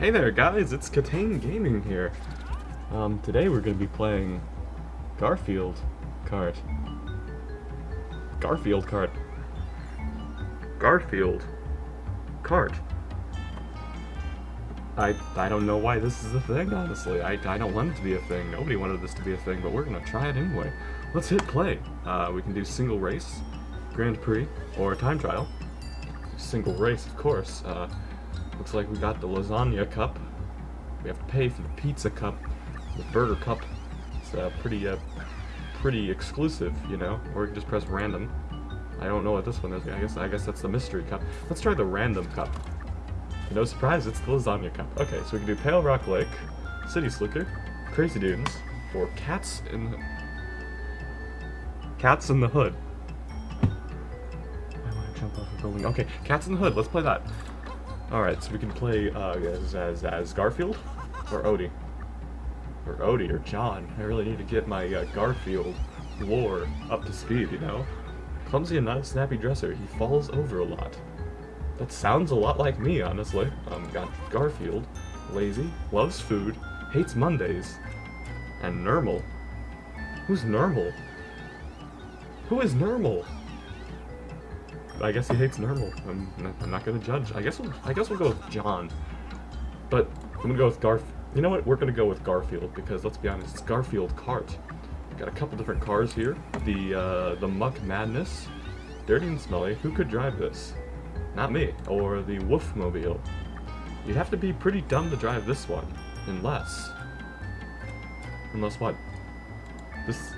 Hey there guys, it's Katane Gaming here. Um, today we're gonna be playing Garfield Kart. Garfield Kart. Garfield Kart. I I don't know why this is a thing, honestly. I, I don't want it to be a thing. Nobody wanted this to be a thing, but we're gonna try it anyway. Let's hit play. Uh, we can do single race, Grand Prix, or time trial. Single race, of course. Uh, looks like we got the lasagna cup. We have to pay for the pizza cup, the burger cup. It's uh, pretty uh, pretty exclusive, you know. Or you can just press random. I don't know what this one is. I guess I guess that's the mystery cup. Let's try the random cup. No surprise, it's the lasagna cup. Okay, so we can do Pale Rock Lake, City Slicker, Crazy Dunes, or Cats in the... Cats in the Hood. I want to jump off a building. Okay, Cats in the Hood, let's play that. Alright, so we can play uh, as, as, as Garfield or Odie. Or Odie or Jon. I really need to get my uh, Garfield lore up to speed, you know? Clumsy and not a snappy dresser, he falls over a lot. That sounds a lot like me, honestly. Um, got Garfield, lazy, loves food, hates Mondays, and Normal. Who's Normal? Who is Nermal? I guess he hates Nermal. I'm not, I'm not gonna judge. I guess we'll, I guess we'll go with Jon. But I'm gonna go with Garf. You know what? We're gonna go with Garfield because let's be honest, it's Garfield Kart. Got a couple different cars here. The uh, the Muck Madness, dirty and smelly. Who could drive this? Not me. Or the Woofmobile. You'd have to be pretty dumb to drive this one. Unless... Unless what? This...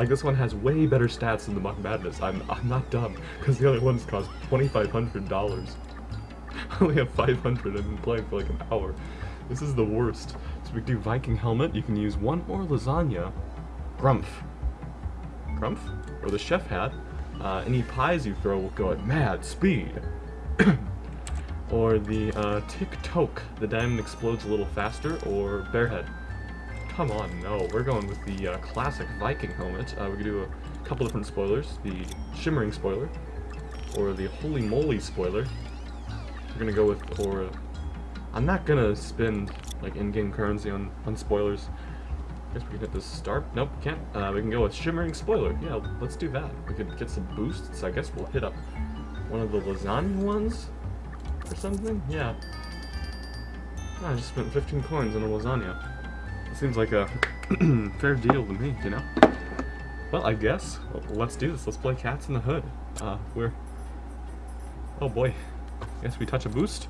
Like, this one has way better stats than the Muck Madness. I'm, I'm not dumb, because the other ones cost $2,500. I only have 500 I've been playing for like an hour. This is the worst. So we do Viking Helmet, you can use one more lasagna. Grumpf. Grumpf? Or the Chef Hat. Uh, any pies you throw will go at mad speed. or the uh, Tick Toke, the diamond explodes a little faster, or Bearhead. Come on, no, we're going with the uh, classic Viking helmet. Uh, we can do a couple different spoilers. The Shimmering spoiler, or the Holy Moly spoiler. We're gonna go with, or I'm not gonna spend like in-game currency on, on spoilers. I guess we can hit this start. Nope, can't. Uh, we can go with Shimmering Spoiler. Yeah, let's do that. We could get some boosts. I guess we'll hit up one of the lasagna ones or something. Yeah. I just spent 15 coins on a lasagna. Seems like a fair deal to me, you know? Well, I guess. Let's do this. Let's play Cats in the Hood. Uh, we're... Oh boy. I guess we touch a boost?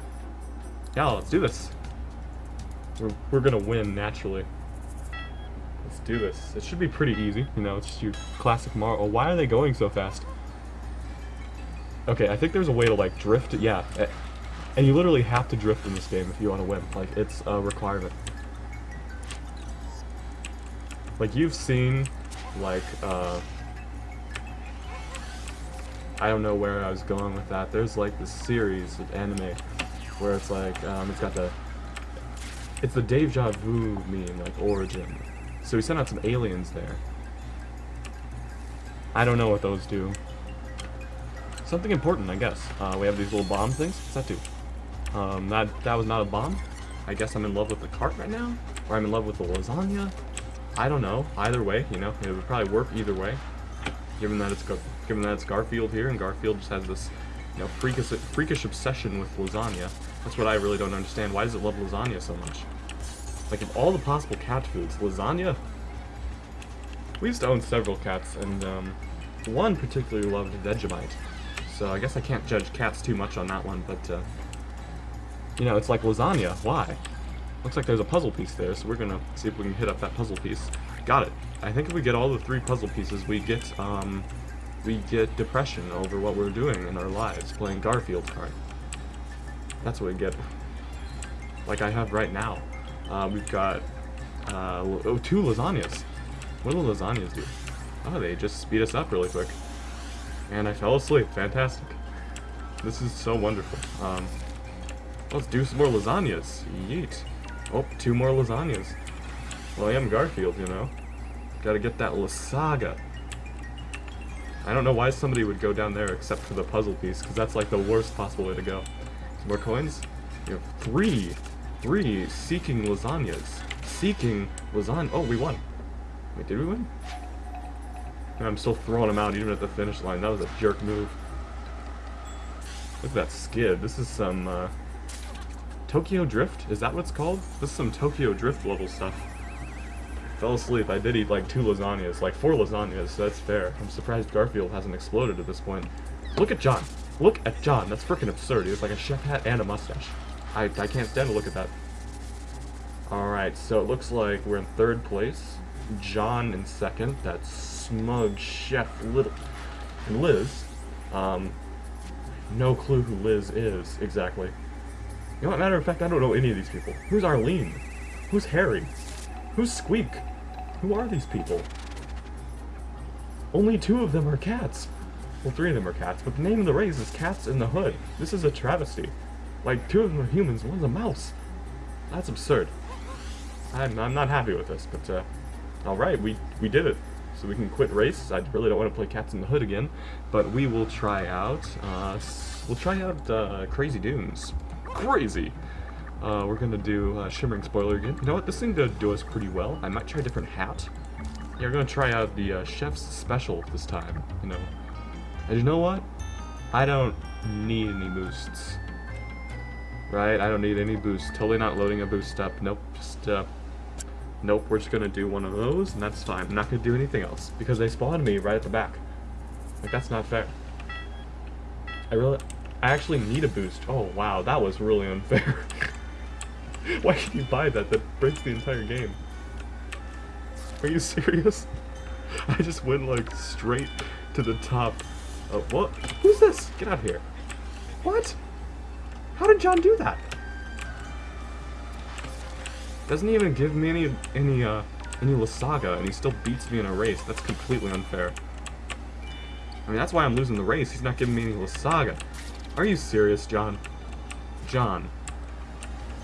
Yeah, let's do this. We're, we're gonna win, naturally. Let's do this. It should be pretty easy, you know, it's just your classic Mario. Oh, why are they going so fast? Okay, I think there's a way to, like, drift. Yeah, and you literally have to drift in this game if you want to win. Like, it's a requirement. Like, you've seen, like, uh... I don't know where I was going with that. There's, like, this series of anime where it's, like, um, it's got the... It's the deja vu meme, like, origin. So we sent out some aliens there. I don't know what those do. Something important, I guess. Uh, we have these little bomb things. What's that do? Um, that, that was not a bomb. I guess I'm in love with the cart right now. Or I'm in love with the lasagna. I don't know. Either way, you know, it would probably work either way. Given that it's given that it's Garfield here, and Garfield just has this, you know, freakish, freakish obsession with lasagna. That's what I really don't understand. Why does it love lasagna so much? Like, of all the possible cat foods, lasagna? We used to own several cats, and um, one particularly loved Vegemite. So I guess I can't judge cats too much on that one, but, uh, you know, it's like lasagna. Why? Looks like there's a puzzle piece there, so we're gonna see if we can hit up that puzzle piece. Got it. I think if we get all the three puzzle pieces, we get, um, we get depression over what we're doing in our lives, playing Garfield Kart. That's what we get. Like I have right now. Uh, we've got uh, oh, two lasagnas. What do lasagnas do? Oh, they just speed us up really quick. And I fell asleep. Fantastic. This is so wonderful. Um, let's do some more lasagnas. Yeet. Oh, two more lasagnas. Well, I am Garfield, you know. Gotta get that Lasaga. I don't know why somebody would go down there except for the puzzle piece, because that's like the worst possible way to go. Some more coins? You have three Three, seeking lasagnas. Seeking lasagna. Oh, we won. Wait, did we win? I'm still throwing him out even at the finish line. That was a jerk move. Look at that skid. This is some, uh, Tokyo Drift? Is that what it's called? This is some Tokyo Drift level stuff. Fell asleep. I did eat like two lasagnas, like four lasagnas, so that's fair. I'm surprised Garfield hasn't exploded at this point. Look at Jon. Look at Jon. That's freaking absurd. He has like a chef hat and a mustache. I, I can't stand to look at that. Alright, so it looks like we're in third place. Jon in second. That's smug chef Little. And Liz. Um, no clue who Liz is, exactly. You know matter of fact, I don't know any of these people. Who's Arlene? Who's Harry? Who's Squeak? Who are these people? Only two of them are cats. Well, three of them are cats, but the name of the race is Cats in the Hood. This is a travesty. Like, two of them are humans, one's a mouse. That's absurd. I'm, I'm not happy with this, but, uh, alright, we, we did it. So we can quit race. I really don't want to play Cats in the Hood again, but we will try out, uh, we'll try out, uh, Crazy Dunes. Crazy! Uh, we're gonna do uh, Shimmering Spoiler again. You know what, this thing did do us pretty well. I might try a different hat. Yeah, we're gonna try out the uh, Chef's Special this time, you know. And you know what? I don't need any boosts. Right, I don't need any boosts. Totally not loading a boost up. Nope, just, uh, nope, we're just gonna do one of those, and that's fine. I'm not gonna do anything else, because they spawned me right at the back. Like, that's not fair. I really, I actually need a boost. Oh, wow, that was really unfair. Why can you buy that? That breaks the entire game. Are you serious? I just went, like, straight to the top. Oh, what? Who's this? Get out of here. What? How did Jon do that? Doesn't even give me any, any, uh, any Lasaga, and he still beats me in a race. That's completely unfair. I mean, that's why I'm losing the race. He's not giving me any Lasaga. Are you serious, Jon? Jon.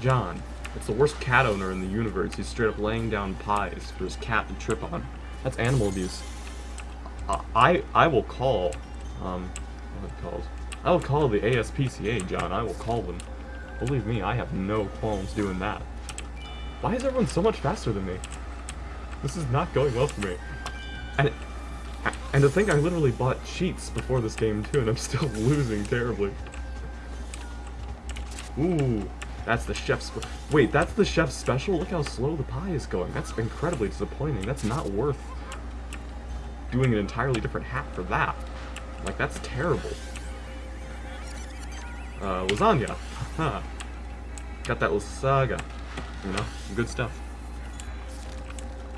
Jon. It's the worst cat owner in the universe. He's straight up laying down pies for his cat to trip on. That's animal abuse. Uh, I I will call, um, what it called? I will call the ASPCA, Jon. I will call them. Believe me, I have no qualms doing that. Why is everyone so much faster than me? This is not going well for me. And and to think I literally bought cheats before this game too, and I'm still losing terribly. Ooh, that's the chef's... Wait, that's the chef's special? Look how slow the pie is going. That's incredibly disappointing. That's not worth doing an entirely different hat for that. Like, that's terrible. Uh, lasagna. Got that lasaga. You know, good stuff.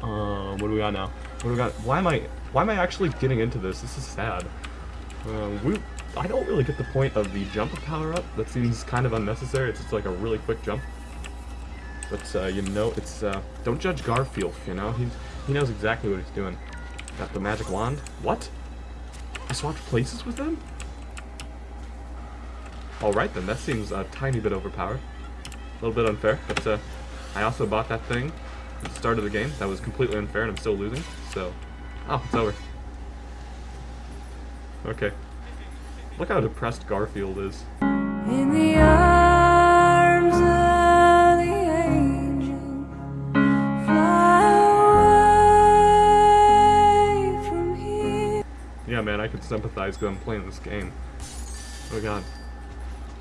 Um, what do we got now? What do we got? Why am I... Why am I actually getting into this? This is sad. Um, we, I don't really get the point of the jump power-up. That seems kind of unnecessary. It's just like a really quick jump. But, uh, you know, it's, uh, don't judge Garfield, you know? He's, he knows exactly what he's doing. Got the magic wand. What? I swapped places with them? Alright then, that seems a tiny bit overpowered. A little bit unfair, but, uh, I also bought that thing at the start of the game. That was completely unfair and I'm still losing, so... Oh, it's over. Okay. Look how depressed Garfield is. In the arms of the angel, fly away from here. Yeah, man, I can sympathize because I'm playing this game. Oh god.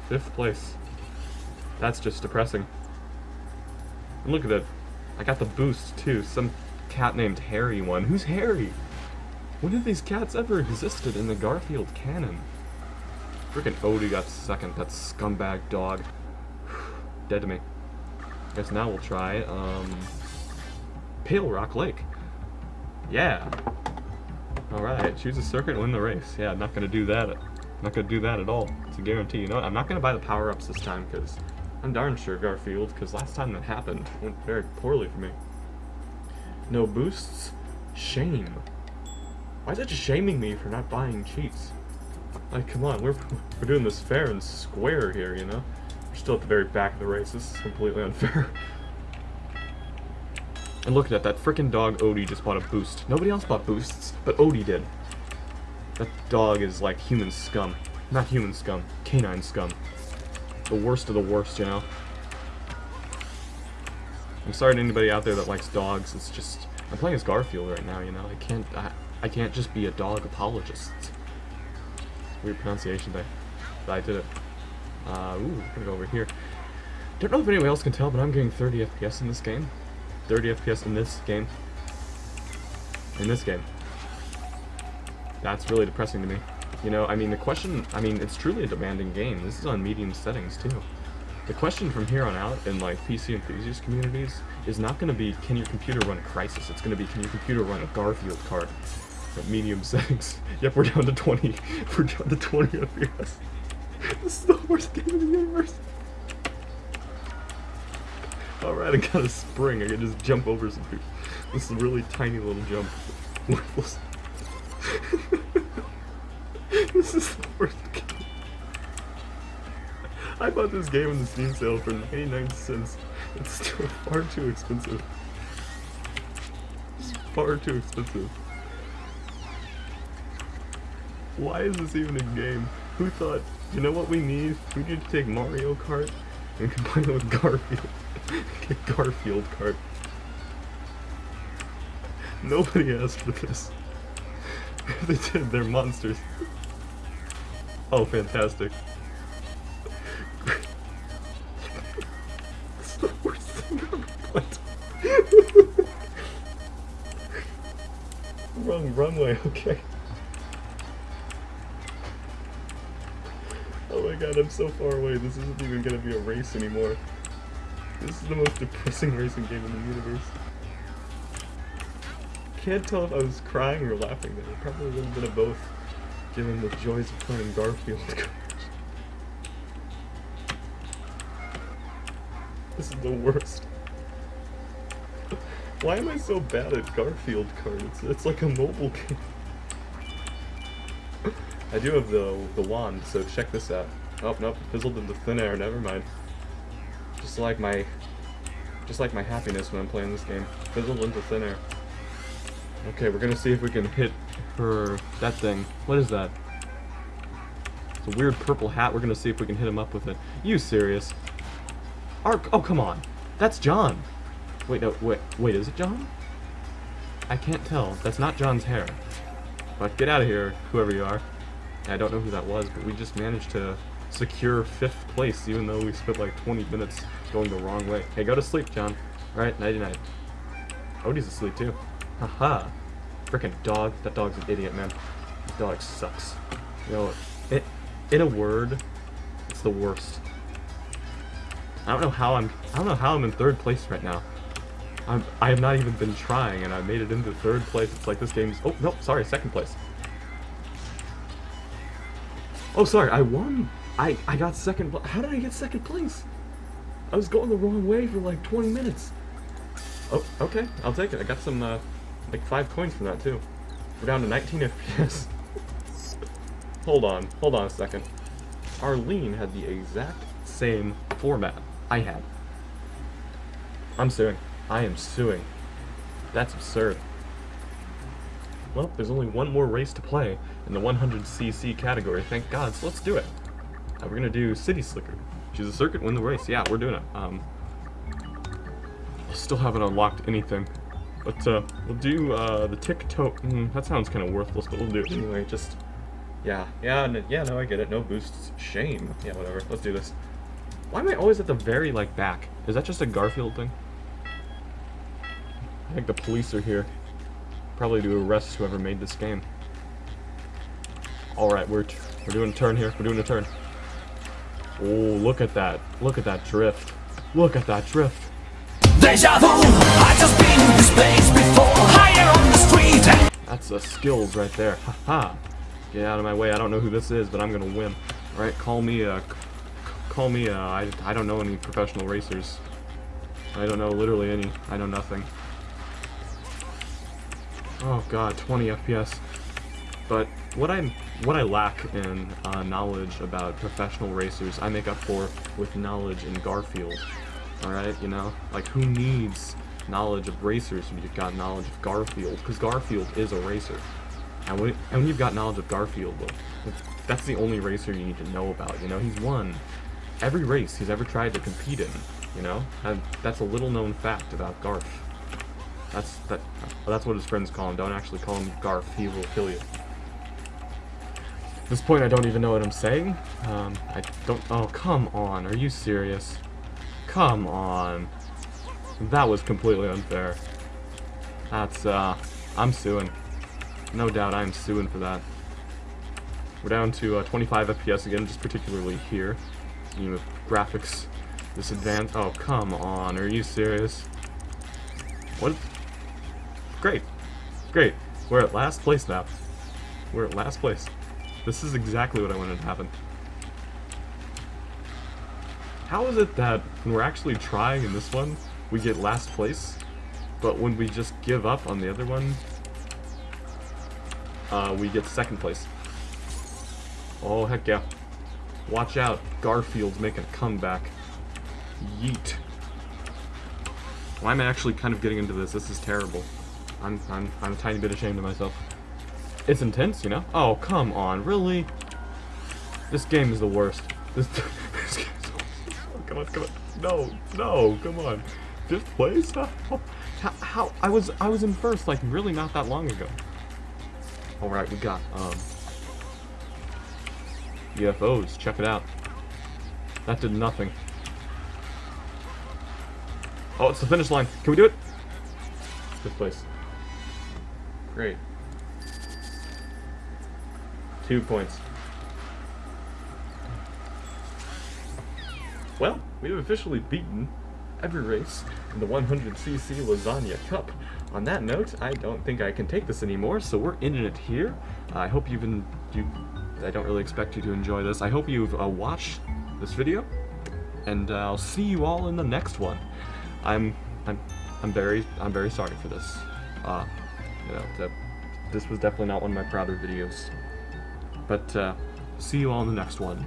Fifth place. That's just depressing. And look at that. I got the boost, too. Some cat named Harry won. Who's Harry? When have these cats ever existed in the Garfield canon? Freaking Odie got second, that scumbag dog. Dead to me. Guess now we'll try, um... Pale Rock Lake. Yeah. Alright, choose a circuit win the race. Yeah, I'm not gonna do that. not gonna do that at all. It's a guarantee. You know? I'm not gonna buy the power-ups this time, because I'm darn sure Garfield, because last time that happened, went very poorly for me. No boosts? Shame. Why is it just shaming me for not buying cheats? Like, come on, we're, we're doing this fair and square here, you know? We're still at the very back of the race. This is completely unfair. and look at that, that freaking dog Odie just bought a boost. Nobody else bought boosts, but Odie did. That dog is like human scum. Not human scum, canine scum. The worst of the worst, you know? I'm sorry to anybody out there that likes dogs. It's just I'm playing as Garfield right now. You know, I can't I, I can't just be a dog apologist. Weird pronunciation there, but I did it. Uh, ooh, we're gonna go over here. Don't know if anyone else can tell, but I'm getting 30 FPS in this game. 30 FPS in this game. In this game. That's really depressing to me. You know, I mean, the question, I mean, it's truly a demanding game. This is on medium settings, too. The question from here on out in, like, PC enthusiast communities is not going to be, can your computer run a Crysis, It's going to be, can your computer run a Garfield Kart at medium settings? Yep, we're down to 20. We're down to 20 FPS. This is the worst game in the universe. Alright, I got a spring. I can just jump over some people. This is a really tiny little jump. This is. I bought this game in the Steam sale for 99 cents. It's still far too expensive. It's far too expensive. Why is this even a game? Who thought, you know what we need? We need to take Mario Kart and combine it with Garfield. Get Garfield Kart. Nobody asked for this. If they did, they're monsters. Oh, fantastic. Way, okay. Oh my god, I'm so far away. This isn't even gonna be a race anymore. This is the most depressing racing game in the universe. Can't tell if I was crying or laughing there. Probably a little bit of both, given the joys of playing Garfield. this is the worst. Why am I so bad at Garfield Karts? It's, like a mobile game. I do have the the wand, so check this out. Oh nope, fizzled into thin air. Never mind. Just like my, just like my happiness when I'm playing this game, fizzled into thin air. Okay, we're gonna see if we can hit her that thing. What is that? It's a weird purple hat. We're gonna see if we can hit him up with it. You serious? Ark? Oh come on, that's Jon. Wait no wait wait is it Jon? I can't tell. That's not Jon's hair. But get out of here, whoever you are. I don't know who that was, but we just managed to secure fifth place, even though we spent like 20 minutes going the wrong way. Hey, go to sleep, Jon. Alright, nighty night. Odie's asleep too. Haha. Frickin' dog. That dog's an idiot, man. That dog sucks. You know, it, in a word, it's the worst. I don't know how I'm. I don't know how I'm in third place right now. I'm. I have not even been trying, and I made it into third place. It's like this game's. Oh no, sorry, second place. Oh, sorry, I won. I I got second. How did I get second place? I was going the wrong way for like 20 minutes. Oh, okay, I'll take it. I got some, uh, like five coins from that too. We're down to 19 FPS. hold on, hold on a second. Arlene had the exact same format I had. I'm suing. I am suing. That's absurd. Well, there's only one more race to play in the 100cc category, thank God, so let's do it. Uh, we're gonna do City Slicker. Choose a circuit, win the race. Yeah, we're doing it. Um, I still haven't unlocked anything. But, uh, we'll do, uh, the tick-toe... Mm, that sounds kind of worthless, but we'll do it anyway, just... Yeah, yeah, yeah, no, I get it. No boosts. Shame. Yeah, whatever. Let's do this. Why am I always at the very, like, back? Is that just a Garfield thing? I think the police are here. Probably to arrest whoever made this game. Alright, we're, we're doing a turn here. We're doing a turn. Oh, look at that. Look at that drift. Look at that drift. Deja vu, I just been in this place before Higher on the street That's the skills right there. Haha. Get out of my way. I don't know who this is, but I'm gonna win. Alright, call me, c- call me, uh, I, I don't know any professional racers. I don't know literally any. I know nothing. Oh god, 20 FPS. But what I what I lack in uh, knowledge about professional racers, I make up for with knowledge in Garfield. All right, you know, like who needs knowledge of racers when you've got knowledge of Garfield? Because Garfield is a racer, and when and when you've got knowledge of Garfield, well, that's the only racer you need to know about. You know, he's won every race he's ever tried to compete in. You know, and that's a little known fact about Garf. That's that. That's what his friends call him. Don't actually call him Garf. He will kill you. At this point, I don't even know what I'm saying. Um, I don't. Oh, come on. Are you serious? Come on. That was completely unfair. That's, uh, I'm suing. No doubt I'm suing for that. We're down to uh, 25 FPS again, just particularly here. You graphics, this advanced. Oh, come on. Are you serious? What? Great. Great. We're at last place now. We're at last place. This is exactly what I wanted to happen. How is it that when we're actually trying in this one, we get last place, but when we just give up on the other one, uh, we get second place? Oh, heck yeah. Watch out, Garfield's making a comeback. Yeet. Why am I actually kind of getting into this? This is terrible. I'm, I'm, I'm a tiny bit ashamed of myself. It's intense, you know? Oh, come on, really? This game is the worst. This, this game is the worst. Oh, come on, come on. No, no, come on. Fifth place? How, how, I was, I was in first, like, really not that long ago. Alright, we got, um... UFOs, check it out. That did nothing. Oh, it's the finish line. Can we do it? Fifth place. Great. Two points. Well, we have officially beaten every race in the 100cc Lasagna Cup. On that note, I don't think I can take this anymore, so we're ending it here. I hope you've been, you, I don't really expect you to enjoy this. I hope you've uh, watched this video, and uh, I'll see you all in the next one. I'm, I'm, I'm very, I'm very sorry for this. You know, that, this was definitely not one of my prouder videos. But, uh, see you all in the next one.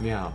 Meow.